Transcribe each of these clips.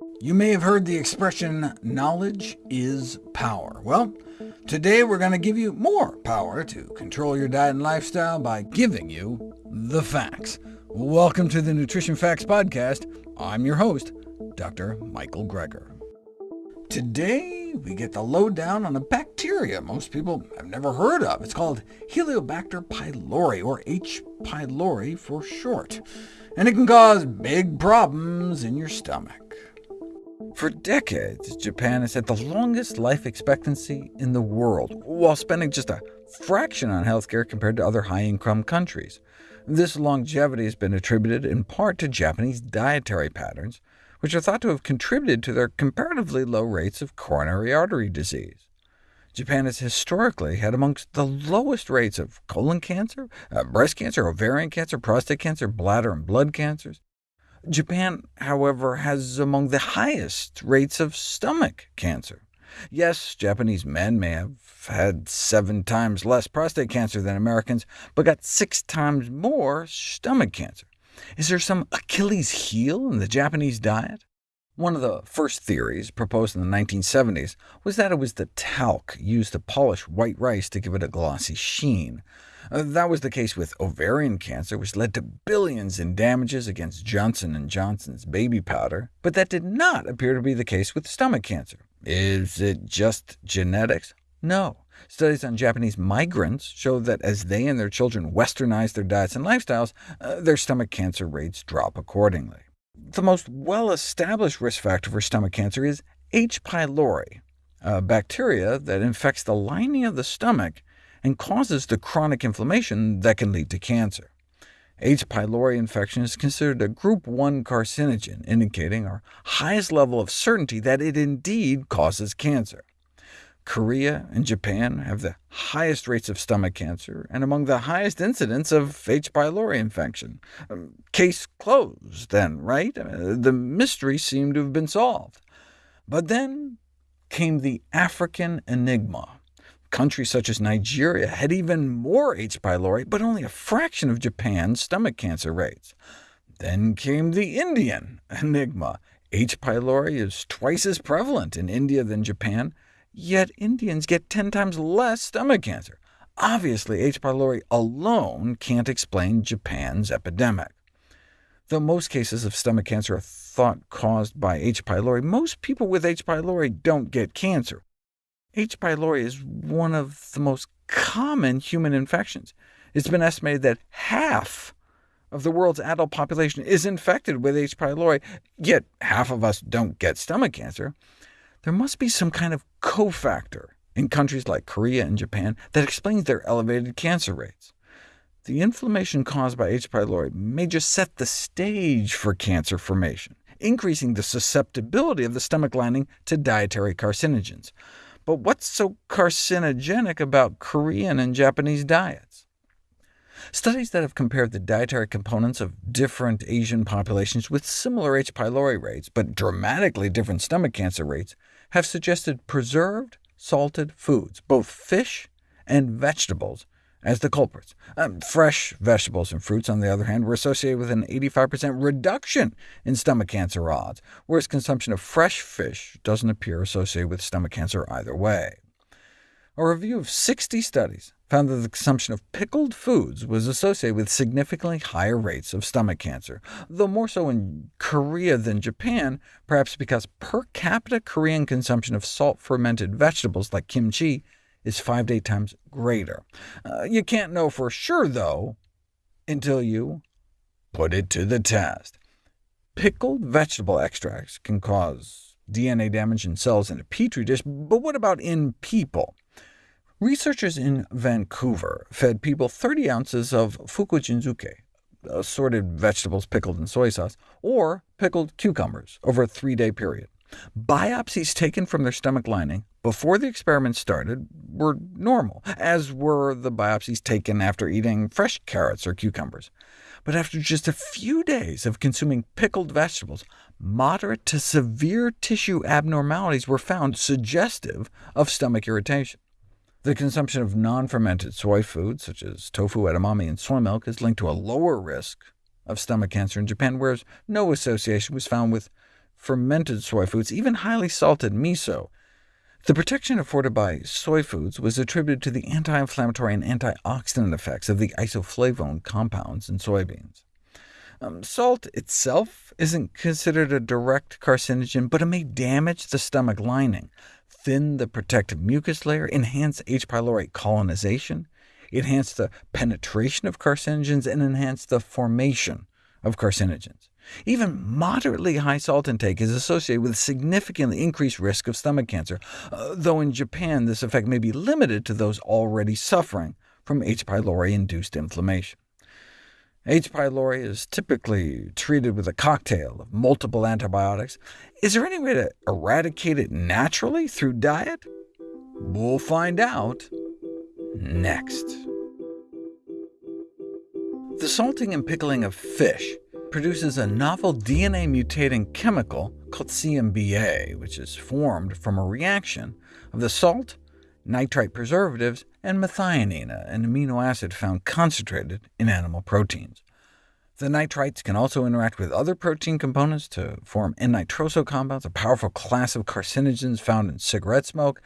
You may have heard the expression, knowledge is power. Well, today we're going to give you more power to control your diet and lifestyle by giving you the facts. Welcome to the Nutrition Facts Podcast. I'm your host, Dr. Michael Greger. Today, we get the lowdown on a bacteria most people have never heard of. It's called Helicobacter pylori, or H. pylori for short, and it can cause big problems in your stomach. For decades, Japan has had the longest life expectancy in the world, while spending just a fraction on healthcare compared to other high-income countries. This longevity has been attributed in part to Japanese dietary patterns, which are thought to have contributed to their comparatively low rates of coronary artery disease. Japan has historically had amongst the lowest rates of colon cancer, uh, breast cancer, ovarian cancer, prostate cancer, bladder and blood cancers. Japan, however, has among the highest rates of stomach cancer. Yes, Japanese men may have had seven times less prostate cancer than Americans, but got six times more stomach cancer. Is there some Achilles heel in the Japanese diet? One of the first theories, proposed in the 1970s, was that it was the talc used to polish white rice to give it a glossy sheen. Uh, that was the case with ovarian cancer, which led to billions in damages against Johnson & Johnson's baby powder, but that did not appear to be the case with stomach cancer. Is it just genetics? No. Studies on Japanese migrants show that as they and their children westernize their diets and lifestyles, uh, their stomach cancer rates drop accordingly. The most well-established risk factor for stomach cancer is H. pylori, a bacteria that infects the lining of the stomach and causes the chronic inflammation that can lead to cancer. H. pylori infection is considered a group 1 carcinogen, indicating our highest level of certainty that it indeed causes cancer. Korea and Japan have the highest rates of stomach cancer, and among the highest incidence of H. pylori infection. Um, case closed, then, right? Uh, the mystery seemed to have been solved. But then came the African enigma. Countries such as Nigeria had even more H. pylori, but only a fraction of Japan's stomach cancer rates. Then came the Indian enigma. H. pylori is twice as prevalent in India than Japan, Yet Indians get 10 times less stomach cancer. Obviously, H. pylori alone can't explain Japan's epidemic. Though most cases of stomach cancer are thought caused by H. pylori, most people with H. pylori don't get cancer. H. pylori is one of the most common human infections. It's been estimated that half of the world's adult population is infected with H. pylori, yet half of us don't get stomach cancer. There must be some kind of cofactor in countries like Korea and Japan that explains their elevated cancer rates. The inflammation caused by H. pylori may just set the stage for cancer formation, increasing the susceptibility of the stomach lining to dietary carcinogens. But what's so carcinogenic about Korean and Japanese diets? Studies that have compared the dietary components of different Asian populations with similar H. pylori rates, but dramatically different stomach cancer rates, have suggested preserved, salted foods, both fish and vegetables, as the culprits. Um, fresh vegetables and fruits, on the other hand, were associated with an 85% reduction in stomach cancer odds, whereas consumption of fresh fish doesn't appear associated with stomach cancer either way. A review of 60 studies found that the consumption of pickled foods was associated with significantly higher rates of stomach cancer, though more so in Korea than Japan, perhaps because per capita Korean consumption of salt-fermented vegetables like kimchi is 5 to 8 times greater. Uh, you can't know for sure, though, until you put it to the test. Pickled vegetable extracts can cause DNA damage in cells in a petri dish, but what about in people? Researchers in Vancouver fed people 30 ounces of fukujinzuke, assorted uh, vegetables pickled in soy sauce, or pickled cucumbers over a three-day period. Biopsies taken from their stomach lining before the experiment started were normal, as were the biopsies taken after eating fresh carrots or cucumbers. But after just a few days of consuming pickled vegetables, moderate to severe tissue abnormalities were found suggestive of stomach irritation. The consumption of non-fermented soy foods, such as tofu, edamame, and soy milk, is linked to a lower risk of stomach cancer in Japan, whereas no association was found with fermented soy foods, even highly salted miso. The protection afforded by soy foods was attributed to the anti-inflammatory and antioxidant effects of the isoflavone compounds in soybeans. Um, salt itself isn't considered a direct carcinogen, but it may damage the stomach lining, thin the protective mucus layer, enhance H. pylori colonization, enhance the penetration of carcinogens, and enhance the formation of carcinogens. Even moderately high salt intake is associated with significantly increased risk of stomach cancer, uh, though in Japan this effect may be limited to those already suffering from H. pylori-induced inflammation. H. pylori is typically treated with a cocktail of multiple antibiotics. Is there any way to eradicate it naturally through diet? We'll find out next. The salting and pickling of fish produces a novel DNA-mutating chemical called CMBA, which is formed from a reaction of the salt, nitrite preservatives, and methionine, an amino acid found concentrated in animal proteins. The nitrites can also interact with other protein components to form N-nitroso compounds, a powerful class of carcinogens found in cigarette smoke.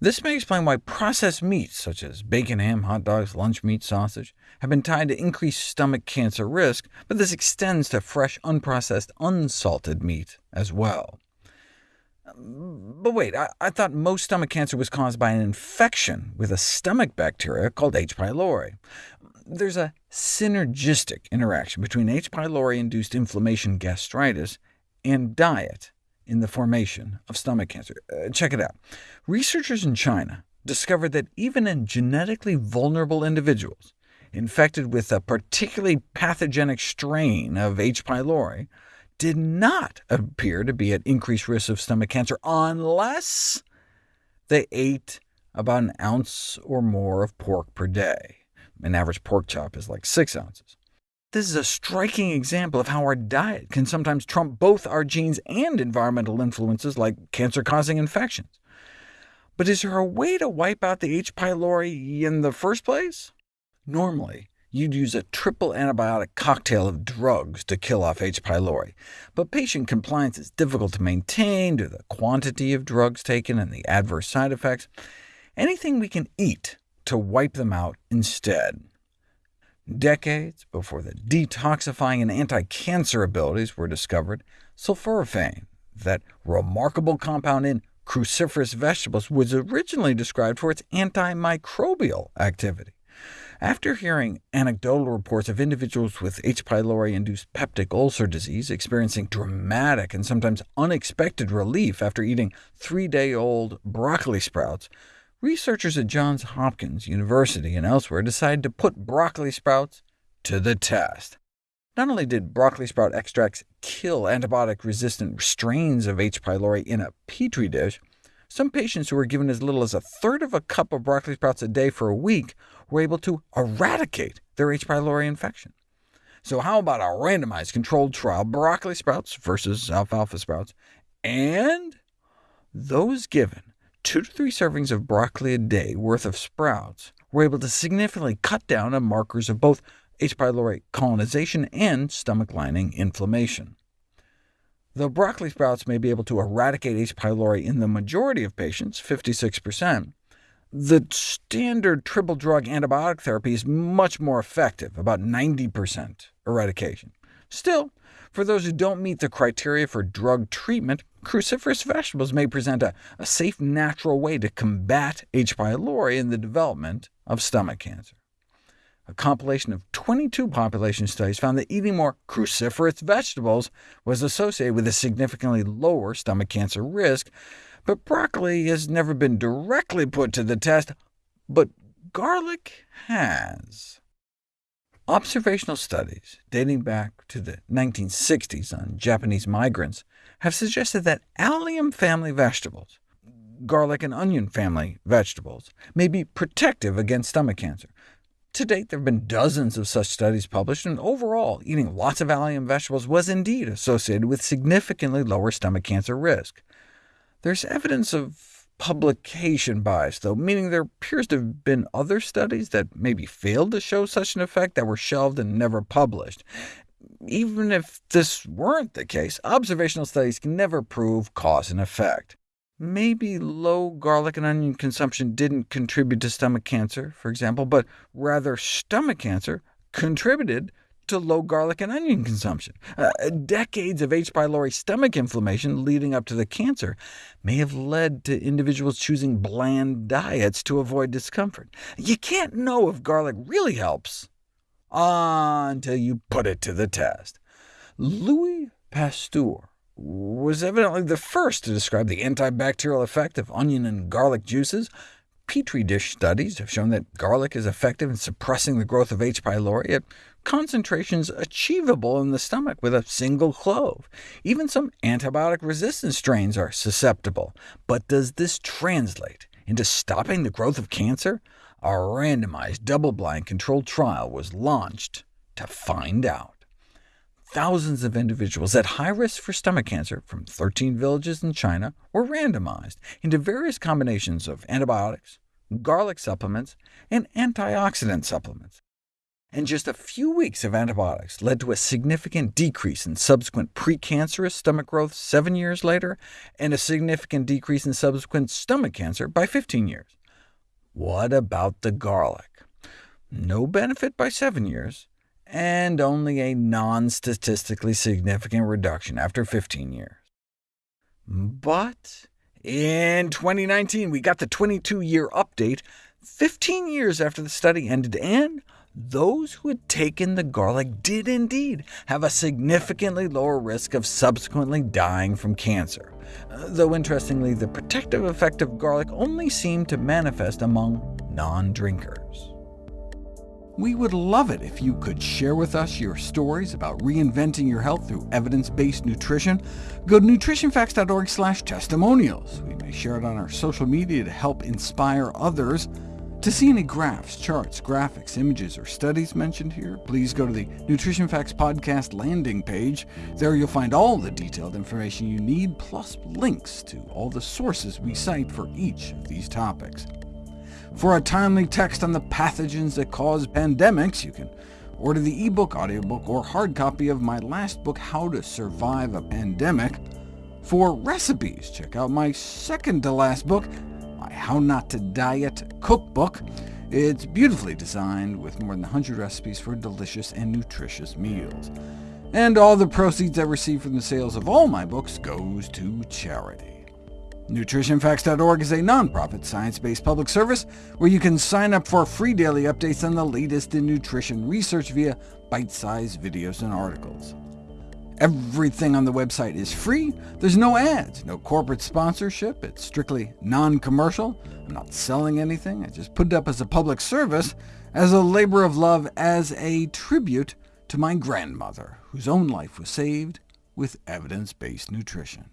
This may explain why processed meats, such as bacon, ham, hot dogs, lunch meat, sausage, have been tied to increased stomach cancer risk, but this extends to fresh, unprocessed, unsalted meat as well. But wait, I, I, thought most stomach cancer was caused by an infection with a stomach bacteria called H. pylori. There's a synergistic interaction between H. pylori-induced inflammation gastritis and diet in the formation of stomach cancer. Uh, check it out. Researchers in China discovered that even in genetically vulnerable individuals infected with a particularly pathogenic strain of H. pylori, did not appear to be at increased risk of stomach cancer unless they ate about an ounce or more of pork per day. An average pork chop is like 6 ounces. This is a striking example of how our diet can sometimes trump both our genes and environmental influences like cancer-causing infections. But is there a way to wipe out the H. pylori in the first place? Normally, you'd use a triple antibiotic cocktail of drugs to kill off H. pylori, but patient compliance is difficult to maintain due to the quantity of drugs taken and the adverse side effects. Anything we can eat to wipe them out instead. Decades before the detoxifying and anti-cancer abilities were discovered, sulforaphane, that remarkable compound in cruciferous vegetables, was originally described for its antimicrobial activity. After hearing anecdotal reports of individuals with H. pylori-induced peptic ulcer disease experiencing dramatic and sometimes unexpected relief after eating three-day-old broccoli sprouts, researchers at Johns Hopkins University and elsewhere decided to put broccoli sprouts to the test. Not only did broccoli sprout extracts kill antibiotic-resistant strains of H. pylori in a petri dish, some patients who were given as little as a third of a cup of broccoli sprouts a day for a week were able to eradicate their H. pylori infection. So how about a randomized controlled trial, broccoli sprouts versus alfalfa sprouts, and those given 2 to 3 servings of broccoli a day worth of sprouts were able to significantly cut down on markers of both H. pylori colonization and stomach lining inflammation. Though broccoli sprouts may be able to eradicate H. pylori in the majority of patients, 56%, the standard triple drug antibiotic therapy is much more effective, about 90% eradication. Still, for those who don't meet the criteria for drug treatment, cruciferous vegetables may present a, a safe, natural way to combat H. pylori in the development of stomach cancer. A compilation of 22 population studies found that eating more cruciferous vegetables was associated with a significantly lower stomach cancer risk, but broccoli has never been directly put to the test, but garlic has. Observational studies dating back to the 1960s on Japanese migrants have suggested that allium family vegetables, garlic and onion family vegetables, may be protective against stomach cancer. To date, there have been dozens of such studies published, and overall, eating lots of allium vegetables was indeed associated with significantly lower stomach cancer risk. There's evidence of publication bias, though, meaning there appears to have been other studies that maybe failed to show such an effect that were shelved and never published. even if this weren't the case, observational studies can never prove cause and effect. Maybe low garlic and onion consumption didn't contribute to stomach cancer, for example, but rather stomach cancer contributed to low garlic and onion consumption. Uh, decades of H. pylori stomach inflammation leading up to the cancer may have led to individuals choosing bland diets to avoid discomfort. You can't know if garlic really helps until you put it to the test. Louis Pasteur was evidently the first to describe the antibacterial effect of onion and garlic juices. Petri dish studies have shown that garlic is effective in suppressing the growth of H. pylori at concentrations achievable in the stomach with a single clove. Even some antibiotic-resistant strains are susceptible. But does this translate into stopping the growth of cancer? A randomized, double-blind controlled trial was launched to find out. Thousands of individuals at high risk for stomach cancer from 13 villages in China were randomized into various combinations of antibiotics, garlic supplements, and antioxidant supplements. And just a few weeks of antibiotics led to a significant decrease in subsequent precancerous stomach growth seven years later, and a significant decrease in subsequent stomach cancer by 15 years. What about the garlic? No benefit by seven years, and only a non-statistically significant reduction after 15 years. But in 2019, we got the 22-year update, 15 years after the study ended, and those who had taken the garlic did indeed have a significantly lower risk of subsequently dying from cancer, though interestingly, the protective effect of garlic only seemed to manifest among non-drinkers. We would love it if you could share with us your stories about reinventing your health through evidence-based nutrition. Go to nutritionfacts.org/testimonials. We may share it on our social media to help inspire others. To see any graphs, charts, graphics, images, or studies mentioned here, please go to the Nutrition Facts Podcast landing page. There you'll find all the detailed information you need, plus links to all the sources we cite for each of these topics. For a timely text on the pathogens that cause pandemics, you can order the ebook, audiobook, or hard copy of my last book, How to Survive a Pandemic. For recipes, check out my second-to-last book, my How Not to Diet cookbook. It's beautifully designed with more than 100 recipes for delicious and nutritious meals. And all the proceeds I receive from the sales of all my books goes to charity. NutritionFacts.org is a nonprofit, science-based public service where you can sign up for free daily updates on the latest in nutrition research via bite-sized videos and articles. Everything on the website is free. There's no ads, no corporate sponsorship. It's strictly non-commercial. I'm not selling anything. I just put it up as a public service, as a labor of love, as a tribute to my grandmother, whose own life was saved with evidence-based nutrition.